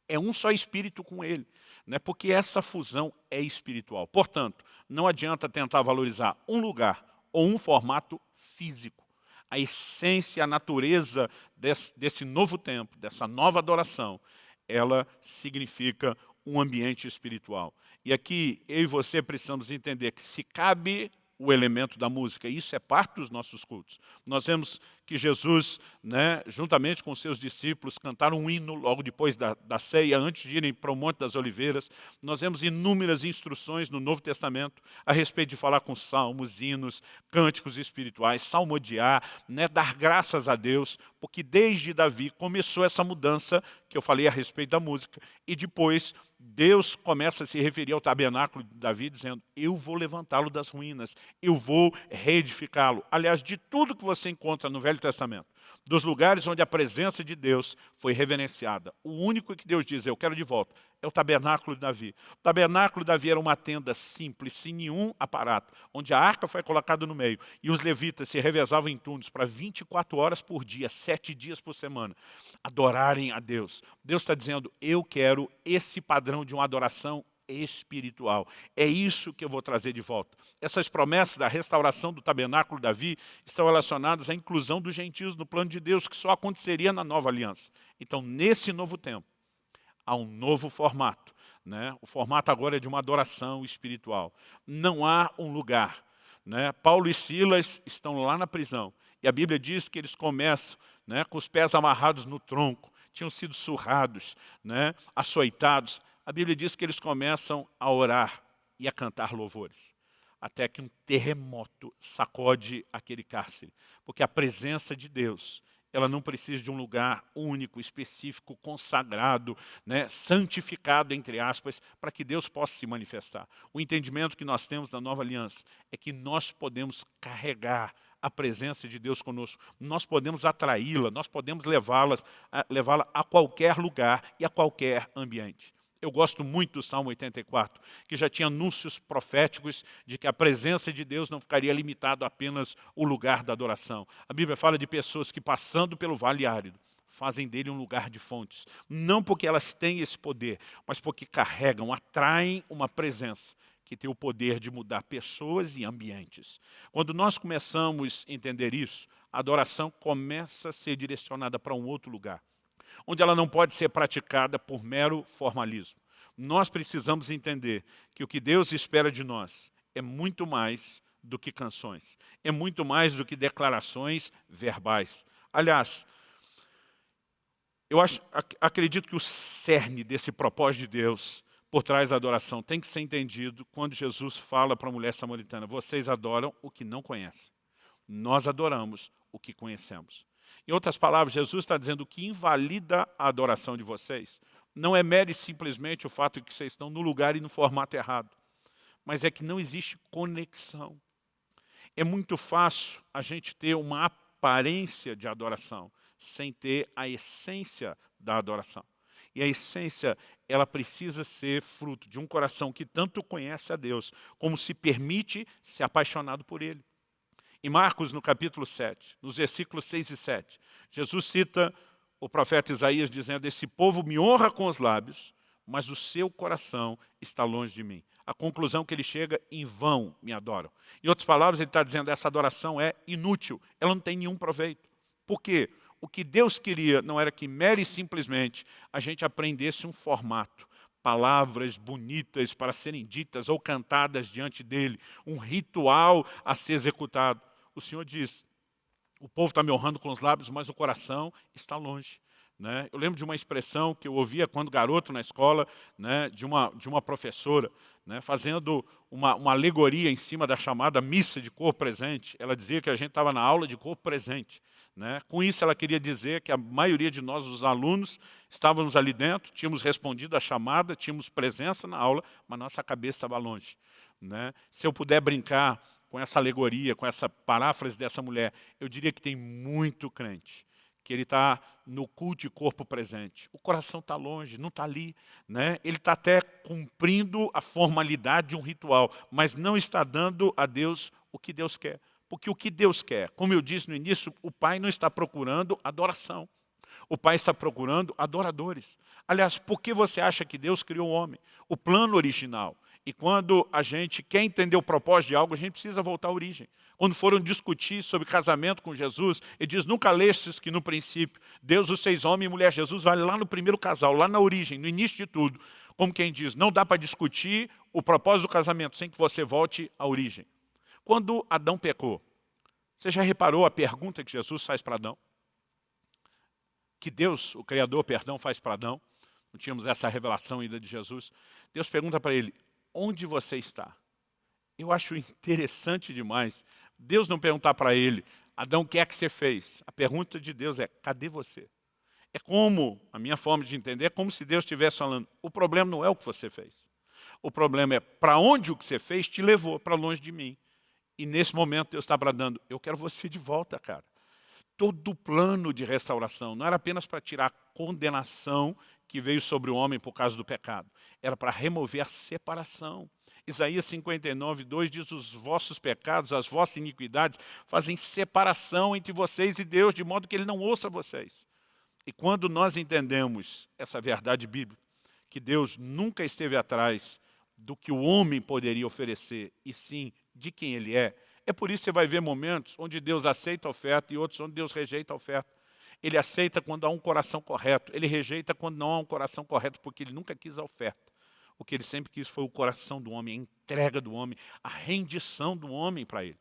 é um só espírito com ele, né? porque essa fusão é espiritual. Portanto, não adianta tentar valorizar um lugar ou um formato físico. A essência, a natureza desse, desse novo tempo, dessa nova adoração, ela significa um ambiente espiritual. E aqui eu e você precisamos entender que se cabe o elemento da música. Isso é parte dos nossos cultos. Nós vemos que Jesus, né, juntamente com seus discípulos, cantaram um hino logo depois da, da ceia, antes de irem para o Monte das Oliveiras. Nós vemos inúmeras instruções no Novo Testamento a respeito de falar com salmos, hinos, cânticos espirituais, salmodiar, né, dar graças a Deus, porque desde Davi começou essa mudança que eu falei a respeito da música, e depois Deus começa a se referir ao tabernáculo de Davi, dizendo, eu vou levantá-lo das ruínas, eu vou reedificá-lo. Aliás, de tudo que você encontra no Velho Testamento, dos lugares onde a presença de Deus foi reverenciada. O único que Deus diz, eu quero de volta, é o tabernáculo de Davi. O tabernáculo de Davi era uma tenda simples, sem nenhum aparato, onde a arca foi colocada no meio e os levitas se revezavam em turnos para 24 horas por dia, sete dias por semana, adorarem a Deus. Deus está dizendo, eu quero esse padrão de uma adoração espiritual. É isso que eu vou trazer de volta. Essas promessas da restauração do tabernáculo de Davi estão relacionadas à inclusão dos gentios no plano de Deus, que só aconteceria na nova aliança. Então, nesse novo tempo, há um novo formato. Né? O formato agora é de uma adoração espiritual. Não há um lugar. Né? Paulo e Silas estão lá na prisão. E a Bíblia diz que eles começam né, com os pés amarrados no tronco, tinham sido surrados, né, açoitados, a Bíblia diz que eles começam a orar e a cantar louvores. Até que um terremoto sacode aquele cárcere. Porque a presença de Deus ela não precisa de um lugar único, específico, consagrado, né, santificado, entre aspas, para que Deus possa se manifestar. O entendimento que nós temos da nova aliança é que nós podemos carregar a presença de Deus conosco. Nós podemos atraí-la, nós podemos levá-la levá a qualquer lugar e a qualquer ambiente. Eu gosto muito do Salmo 84, que já tinha anúncios proféticos de que a presença de Deus não ficaria limitado a apenas o lugar da adoração. A Bíblia fala de pessoas que passando pelo vale árido, fazem dele um lugar de fontes. Não porque elas têm esse poder, mas porque carregam, atraem uma presença que tem o poder de mudar pessoas e ambientes. Quando nós começamos a entender isso, a adoração começa a ser direcionada para um outro lugar onde ela não pode ser praticada por mero formalismo. Nós precisamos entender que o que Deus espera de nós é muito mais do que canções, é muito mais do que declarações verbais. Aliás, eu acho, acredito que o cerne desse propósito de Deus por trás da adoração tem que ser entendido quando Jesus fala para a mulher samaritana, vocês adoram o que não conhecem. Nós adoramos o que conhecemos. Em outras palavras, Jesus está dizendo que invalida a adoração de vocês não é mere simplesmente o fato de que vocês estão no lugar e no formato errado, mas é que não existe conexão. É muito fácil a gente ter uma aparência de adoração, sem ter a essência da adoração. E a essência, ela precisa ser fruto de um coração que tanto conhece a Deus, como se permite ser apaixonado por Ele. Em Marcos, no capítulo 7, nos versículos 6 e 7, Jesus cita o profeta Isaías dizendo, esse povo me honra com os lábios, mas o seu coração está longe de mim. A conclusão que ele chega, em vão me adoram. Em outras palavras, ele está dizendo, essa adoração é inútil, ela não tem nenhum proveito. Por quê? O que Deus queria não era que mere simplesmente a gente aprendesse um formato, palavras bonitas para serem ditas ou cantadas diante dele, um ritual a ser executado o Senhor diz, o povo está me honrando com os lábios, mas o coração está longe. Né? Eu lembro de uma expressão que eu ouvia quando garoto na escola, né, de, uma, de uma professora, né, fazendo uma, uma alegoria em cima da chamada missa de corpo presente. Ela dizia que a gente estava na aula de corpo presente. Né? Com isso ela queria dizer que a maioria de nós, os alunos, estávamos ali dentro, tínhamos respondido à chamada, tínhamos presença na aula, mas nossa cabeça estava longe. Né? Se eu puder brincar com essa alegoria, com essa paráfrase dessa mulher, eu diria que tem muito crente que ele está no culto de corpo presente. O coração está longe, não está ali. Né? Ele está até cumprindo a formalidade de um ritual, mas não está dando a Deus o que Deus quer. Porque o que Deus quer, como eu disse no início, o Pai não está procurando adoração. O Pai está procurando adoradores. Aliás, por que você acha que Deus criou o homem? O plano original e quando a gente quer entender o propósito de algo, a gente precisa voltar à origem. Quando foram discutir sobre casamento com Jesus, ele diz, nunca lestes que no princípio, Deus os seis homens e mulher, Jesus vai lá no primeiro casal, lá na origem, no início de tudo. Como quem diz, não dá para discutir o propósito do casamento sem que você volte à origem. Quando Adão pecou, você já reparou a pergunta que Jesus faz para Adão? Que Deus, o Criador, perdão, faz para Adão? Não tínhamos essa revelação ainda de Jesus. Deus pergunta para ele, onde você está? Eu acho interessante demais Deus não perguntar para ele, Adão, o que é que você fez? A pergunta de Deus é, cadê você? É como, a minha forma de entender, é como se Deus estivesse falando, o problema não é o que você fez. O problema é para onde o que você fez te levou para longe de mim. E nesse momento Deus está bradando, eu quero você de volta, cara. Todo o plano de restauração não era apenas para tirar a condenação que veio sobre o homem por causa do pecado. Era para remover a separação. Isaías 59, 2 diz, os vossos pecados, as vossas iniquidades fazem separação entre vocês e Deus, de modo que Ele não ouça vocês. E quando nós entendemos essa verdade bíblica, que Deus nunca esteve atrás do que o homem poderia oferecer, e sim de quem Ele é, é por isso que você vai ver momentos onde Deus aceita a oferta e outros onde Deus rejeita a oferta. Ele aceita quando há um coração correto. Ele rejeita quando não há um coração correto, porque ele nunca quis a oferta. O que ele sempre quis foi o coração do homem, a entrega do homem, a rendição do homem para ele.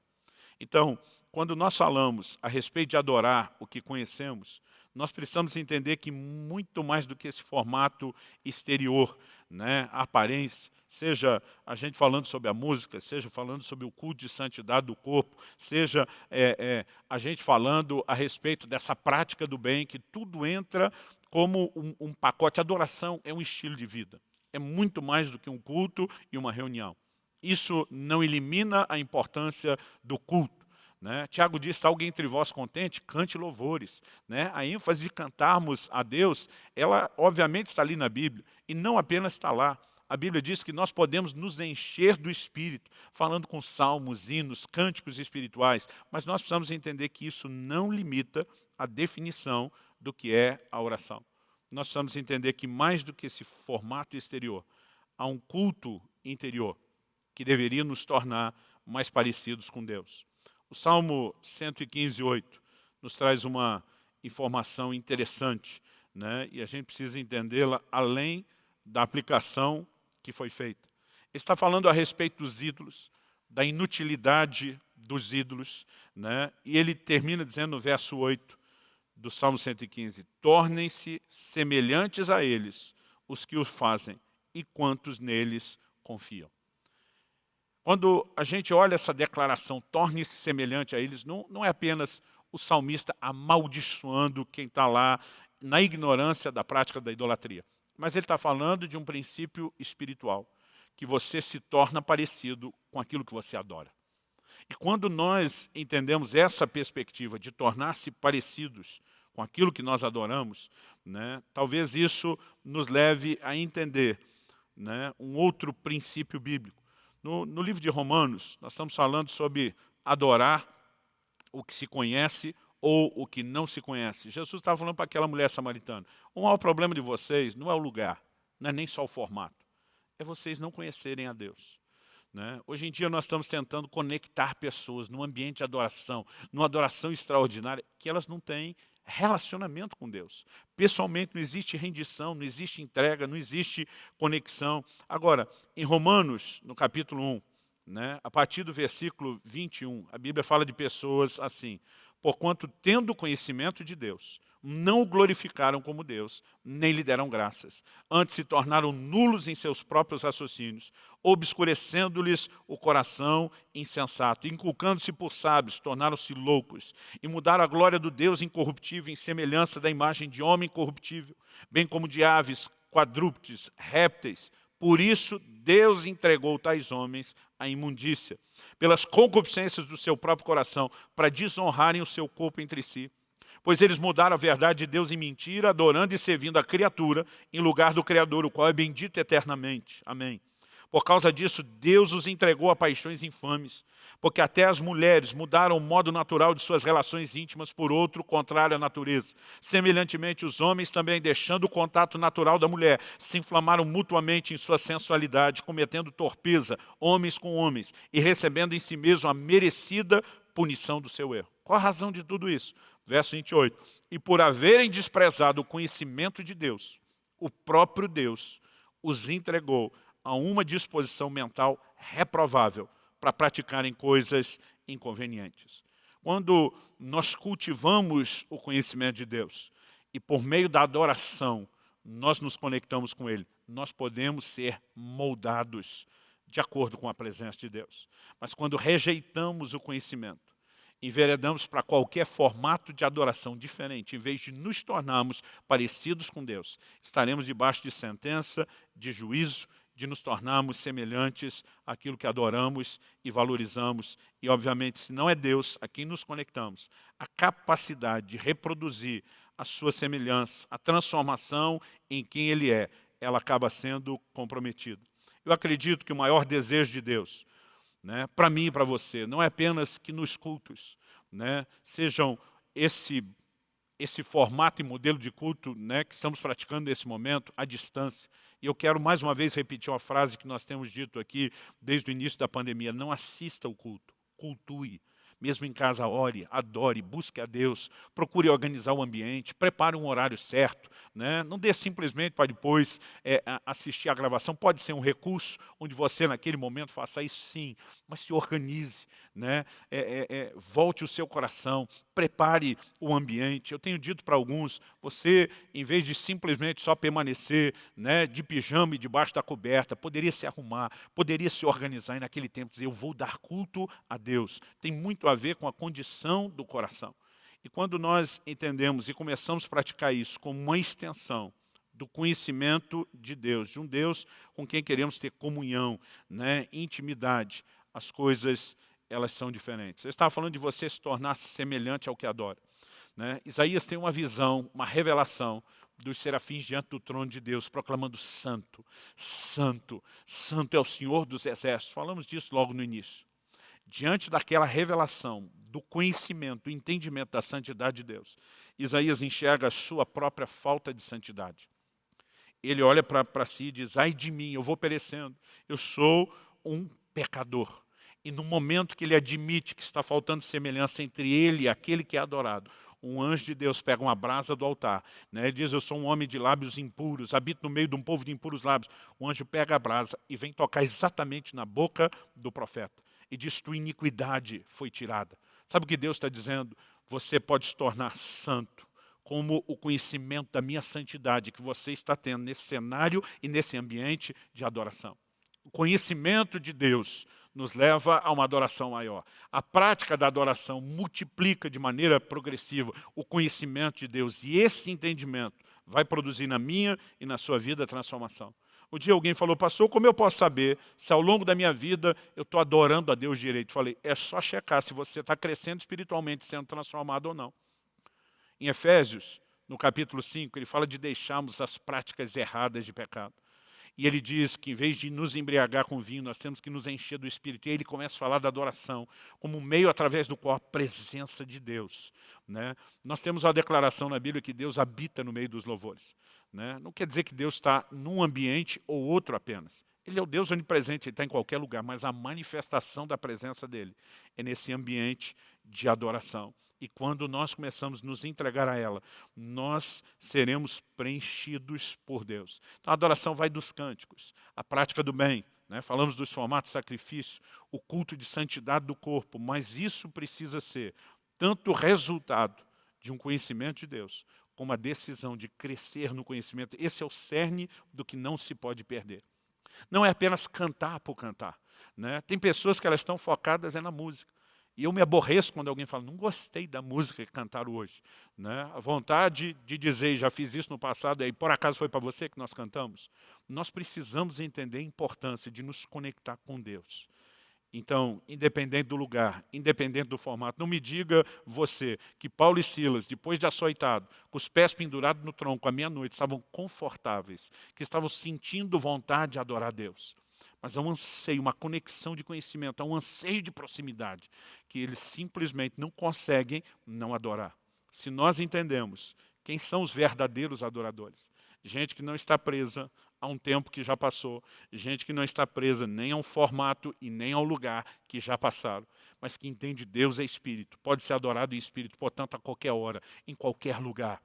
Então, quando nós falamos a respeito de adorar o que conhecemos, nós precisamos entender que muito mais do que esse formato exterior, né, a aparência, seja a gente falando sobre a música, seja falando sobre o culto de santidade do corpo, seja é, é, a gente falando a respeito dessa prática do bem, que tudo entra como um, um pacote. Adoração é um estilo de vida. É muito mais do que um culto e uma reunião. Isso não elimina a importância do culto. Né? Tiago diz, está alguém entre vós contente? Cante louvores. Né? A ênfase de cantarmos a Deus, ela obviamente está ali na Bíblia, e não apenas está lá. A Bíblia diz que nós podemos nos encher do Espírito, falando com salmos, hinos, cânticos espirituais, mas nós precisamos entender que isso não limita a definição do que é a oração. Nós precisamos entender que mais do que esse formato exterior, há um culto interior que deveria nos tornar mais parecidos com Deus. O Salmo 115, 8 nos traz uma informação interessante, né? e a gente precisa entendê-la além da aplicação que foi feita. Ele está falando a respeito dos ídolos, da inutilidade dos ídolos, né? e ele termina dizendo no verso 8 do Salmo 115, tornem-se semelhantes a eles os que os fazem e quantos neles confiam. Quando a gente olha essa declaração, torne-se semelhante a eles, não, não é apenas o salmista amaldiçoando quem está lá na ignorância da prática da idolatria. Mas ele está falando de um princípio espiritual, que você se torna parecido com aquilo que você adora. E quando nós entendemos essa perspectiva de tornar-se parecidos com aquilo que nós adoramos, né, talvez isso nos leve a entender né, um outro princípio bíblico. No, no livro de Romanos, nós estamos falando sobre adorar o que se conhece ou o que não se conhece. Jesus estava falando para aquela mulher samaritana, o maior problema de vocês não é o lugar, não é nem só o formato, é vocês não conhecerem a Deus. Né? Hoje em dia nós estamos tentando conectar pessoas num ambiente de adoração, numa adoração extraordinária, que elas não têm relacionamento com Deus. Pessoalmente não existe rendição, não existe entrega, não existe conexão. Agora, em Romanos, no capítulo 1, né, a partir do versículo 21, a Bíblia fala de pessoas assim, porquanto tendo conhecimento de Deus, não o glorificaram como Deus, nem lhe deram graças. Antes se tornaram nulos em seus próprios raciocínios, obscurecendo-lhes o coração insensato. Inculcando-se por sábios, tornaram-se loucos. E mudaram a glória do Deus incorruptível em semelhança da imagem de homem corruptível, bem como de aves, quadrúpedes, répteis. Por isso, Deus entregou tais homens à imundícia, pelas concupiscências do seu próprio coração, para desonrarem o seu corpo entre si pois eles mudaram a verdade de Deus em mentira, adorando e servindo a criatura em lugar do Criador, o qual é bendito eternamente. Amém. Por causa disso, Deus os entregou a paixões infames, porque até as mulheres mudaram o modo natural de suas relações íntimas por outro contrário à natureza. Semelhantemente, os homens também, deixando o contato natural da mulher, se inflamaram mutuamente em sua sensualidade, cometendo torpeza, homens com homens, e recebendo em si mesmo a merecida punição do seu erro. Qual a razão de tudo isso? Verso 28. E por haverem desprezado o conhecimento de Deus, o próprio Deus os entregou a uma disposição mental reprovável para praticarem coisas inconvenientes. Quando nós cultivamos o conhecimento de Deus e por meio da adoração nós nos conectamos com Ele, nós podemos ser moldados de acordo com a presença de Deus. Mas quando rejeitamos o conhecimento, enveredamos para qualquer formato de adoração diferente, em vez de nos tornarmos parecidos com Deus, estaremos debaixo de sentença, de juízo, de nos tornarmos semelhantes àquilo que adoramos e valorizamos. E, obviamente, se não é Deus a quem nos conectamos, a capacidade de reproduzir a sua semelhança, a transformação em quem Ele é, ela acaba sendo comprometida. Eu acredito que o maior desejo de Deus né, para mim e para você. Não é apenas que nos cultos né, sejam esse, esse formato e modelo de culto né, que estamos praticando nesse momento, à distância. E eu quero mais uma vez repetir uma frase que nós temos dito aqui desde o início da pandemia. Não assista ao culto, cultue. Mesmo em casa, ore, adore, busque a Deus, procure organizar o ambiente, prepare um horário certo, né? não dê simplesmente para depois é, assistir a gravação, pode ser um recurso onde você naquele momento faça isso sim, mas se organize, né? É, é, é, volte o seu coração, prepare o ambiente. Eu tenho dito para alguns, você, em vez de simplesmente só permanecer né, de pijama e debaixo da coberta, poderia se arrumar, poderia se organizar e naquele tempo dizer, eu vou dar culto a Deus. Tem muito a ver com a condição do coração. E quando nós entendemos e começamos a praticar isso como uma extensão do conhecimento de Deus, de um Deus com quem queremos ter comunhão, né, intimidade, as coisas elas são diferentes. Eu estava falando de você se tornar semelhante ao que adora. Né? Isaías tem uma visão, uma revelação dos serafins diante do trono de Deus, proclamando santo, santo, santo é o Senhor dos exércitos. Falamos disso logo no início. Diante daquela revelação, do conhecimento, do entendimento da santidade de Deus, Isaías enxerga a sua própria falta de santidade. Ele olha para si e diz, ai de mim, eu vou perecendo, eu sou um pecador. E no momento que ele admite que está faltando semelhança entre ele e aquele que é adorado, um anjo de Deus pega uma brasa do altar, né? diz, eu sou um homem de lábios impuros, habito no meio de um povo de impuros lábios. O anjo pega a brasa e vem tocar exatamente na boca do profeta. E diz, tua iniquidade foi tirada. Sabe o que Deus está dizendo? Você pode se tornar santo, como o conhecimento da minha santidade que você está tendo nesse cenário e nesse ambiente de adoração. O conhecimento de Deus nos leva a uma adoração maior. A prática da adoração multiplica de maneira progressiva o conhecimento de Deus. E esse entendimento vai produzir na minha e na sua vida transformação. Um dia alguém falou, pastor, como eu posso saber se ao longo da minha vida eu estou adorando a Deus direito? Falei, é só checar se você está crescendo espiritualmente, sendo transformado ou não. Em Efésios, no capítulo 5, ele fala de deixarmos as práticas erradas de pecado. E ele diz que em vez de nos embriagar com vinho, nós temos que nos encher do Espírito. E aí ele começa a falar da adoração, como um meio através do qual a presença de Deus. Né? Nós temos uma declaração na Bíblia que Deus habita no meio dos louvores. Né? Não quer dizer que Deus está num ambiente ou outro apenas. Ele é o Deus onipresente, Ele está em qualquer lugar, mas a manifestação da presença dEle é nesse ambiente de adoração. E quando nós começamos a nos entregar a ela, nós seremos preenchidos por Deus. Então a adoração vai dos cânticos, a prática do bem, né? falamos dos formatos de sacrifício, o culto de santidade do corpo, mas isso precisa ser tanto resultado de um conhecimento de Deus, como a decisão de crescer no conhecimento. Esse é o cerne do que não se pode perder. Não é apenas cantar por cantar. Né? Tem pessoas que elas estão focadas é na música. E eu me aborreço quando alguém fala, não gostei da música que cantaram hoje. Né? A vontade de dizer, já fiz isso no passado, e por acaso foi para você que nós cantamos? Nós precisamos entender a importância de nos conectar com Deus. Então, independente do lugar, independente do formato, não me diga você que Paulo e Silas, depois de açoitado, com os pés pendurados no tronco à meia-noite, estavam confortáveis, que estavam sentindo vontade de adorar Deus mas há um anseio, uma conexão de conhecimento, há um anseio de proximidade, que eles simplesmente não conseguem não adorar. Se nós entendemos quem são os verdadeiros adoradores, gente que não está presa a um tempo que já passou, gente que não está presa nem a um formato e nem ao lugar que já passaram, mas que entende Deus é Espírito, pode ser adorado em Espírito, portanto, a qualquer hora, em qualquer lugar.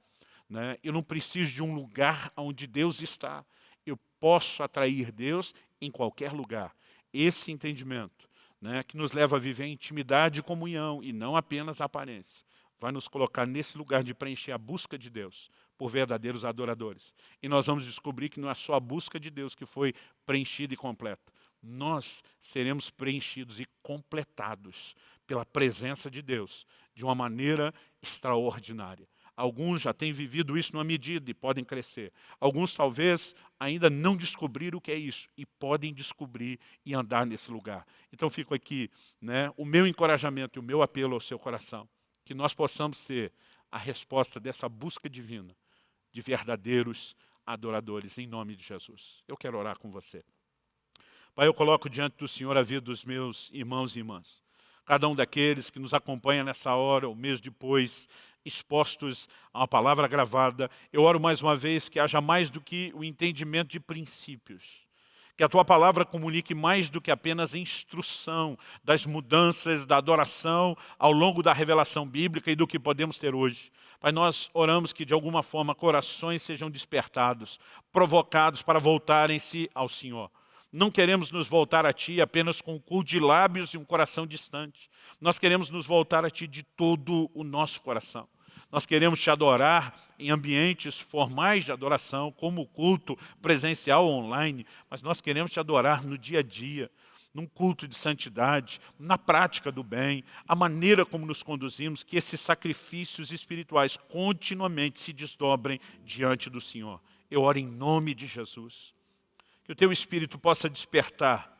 Né? Eu não preciso de um lugar onde Deus está, eu posso atrair Deus em qualquer lugar. Esse entendimento, né, que nos leva a viver em intimidade e comunhão, e não apenas a aparência, vai nos colocar nesse lugar de preencher a busca de Deus por verdadeiros adoradores. E nós vamos descobrir que não é só a busca de Deus que foi preenchida e completa. Nós seremos preenchidos e completados pela presença de Deus de uma maneira extraordinária. Alguns já têm vivido isso numa medida e podem crescer. Alguns talvez ainda não descobriram o que é isso e podem descobrir e andar nesse lugar. Então fico aqui né, o meu encorajamento e o meu apelo ao seu coração. Que nós possamos ser a resposta dessa busca divina de verdadeiros adoradores em nome de Jesus. Eu quero orar com você. Pai, eu coloco diante do Senhor a vida dos meus irmãos e irmãs cada um daqueles que nos acompanha nessa hora, ou mês depois, expostos a uma palavra gravada. Eu oro mais uma vez que haja mais do que o entendimento de princípios, Que a Tua palavra comunique mais do que apenas instrução das mudanças da adoração ao longo da revelação bíblica e do que podemos ter hoje. Pai, nós oramos que de alguma forma corações sejam despertados, provocados para voltarem-se ao Senhor. Não queremos nos voltar a Ti apenas com um culto de lábios e um coração distante. Nós queremos nos voltar a Ti de todo o nosso coração. Nós queremos Te adorar em ambientes formais de adoração, como o culto presencial online, mas nós queremos Te adorar no dia a dia, num culto de santidade, na prática do bem, a maneira como nos conduzimos, que esses sacrifícios espirituais continuamente se desdobrem diante do Senhor. Eu oro em nome de Jesus que o Teu Espírito possa despertar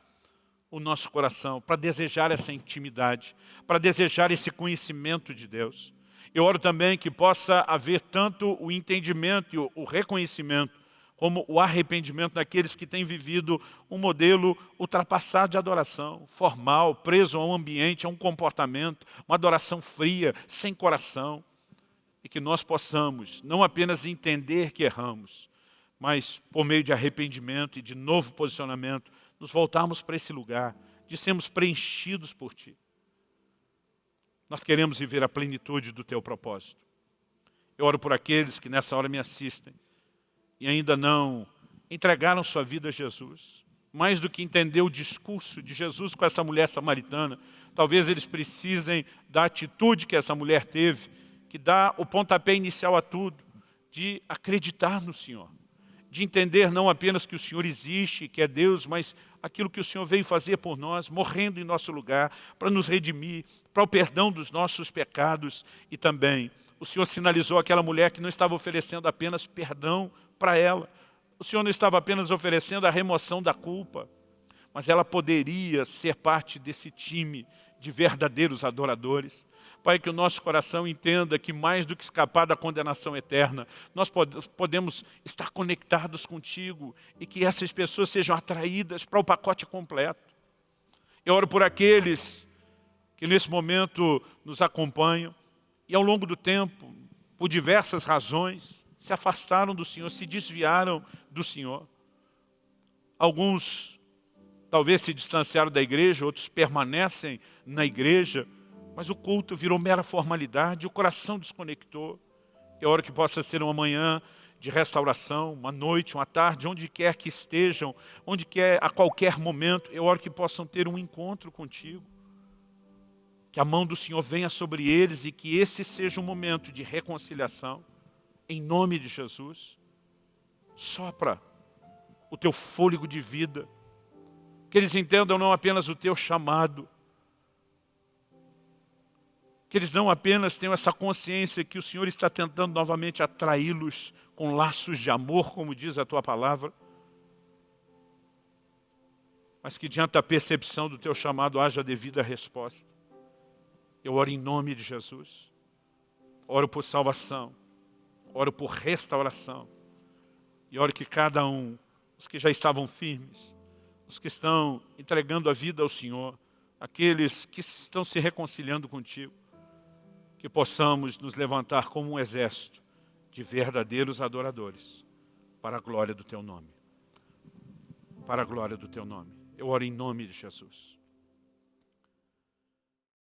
o nosso coração para desejar essa intimidade, para desejar esse conhecimento de Deus. Eu oro também que possa haver tanto o entendimento e o reconhecimento, como o arrependimento daqueles que têm vivido um modelo ultrapassado de adoração, formal, preso a um ambiente, a um comportamento, uma adoração fria, sem coração. E que nós possamos não apenas entender que erramos, mas por meio de arrependimento e de novo posicionamento, nos voltarmos para esse lugar, de sermos preenchidos por Ti. Nós queremos viver a plenitude do Teu propósito. Eu oro por aqueles que nessa hora me assistem e ainda não entregaram sua vida a Jesus. Mais do que entender o discurso de Jesus com essa mulher samaritana, talvez eles precisem da atitude que essa mulher teve, que dá o pontapé inicial a tudo, de acreditar no Senhor de entender não apenas que o Senhor existe, que é Deus, mas aquilo que o Senhor veio fazer por nós, morrendo em nosso lugar, para nos redimir, para o perdão dos nossos pecados e também o Senhor sinalizou aquela mulher que não estava oferecendo apenas perdão para ela, o Senhor não estava apenas oferecendo a remoção da culpa, mas ela poderia ser parte desse time de verdadeiros adoradores. Pai, que o nosso coração entenda que mais do que escapar da condenação eterna, nós podemos estar conectados contigo e que essas pessoas sejam atraídas para o pacote completo. Eu oro por aqueles que nesse momento nos acompanham e ao longo do tempo, por diversas razões, se afastaram do Senhor, se desviaram do Senhor. Alguns talvez se distanciaram da igreja, outros permanecem na igreja, mas o culto virou mera formalidade, o coração desconectou. É hora que possa ser uma manhã de restauração, uma noite, uma tarde, onde quer que estejam, onde quer, a qualquer momento, é hora que possam ter um encontro contigo. Que a mão do Senhor venha sobre eles e que esse seja um momento de reconciliação, em nome de Jesus. Sopra o teu fôlego de vida, que eles entendam não apenas o teu chamado, que eles não apenas tenham essa consciência que o Senhor está tentando novamente atraí-los com laços de amor, como diz a Tua palavra, mas que diante da percepção do Teu chamado haja devida resposta. Eu oro em nome de Jesus, oro por salvação, oro por restauração, e oro que cada um, os que já estavam firmes, os que estão entregando a vida ao Senhor, aqueles que estão se reconciliando contigo, que possamos nos levantar como um exército de verdadeiros adoradores para a glória do Teu nome. Para a glória do Teu nome. Eu oro em nome de Jesus.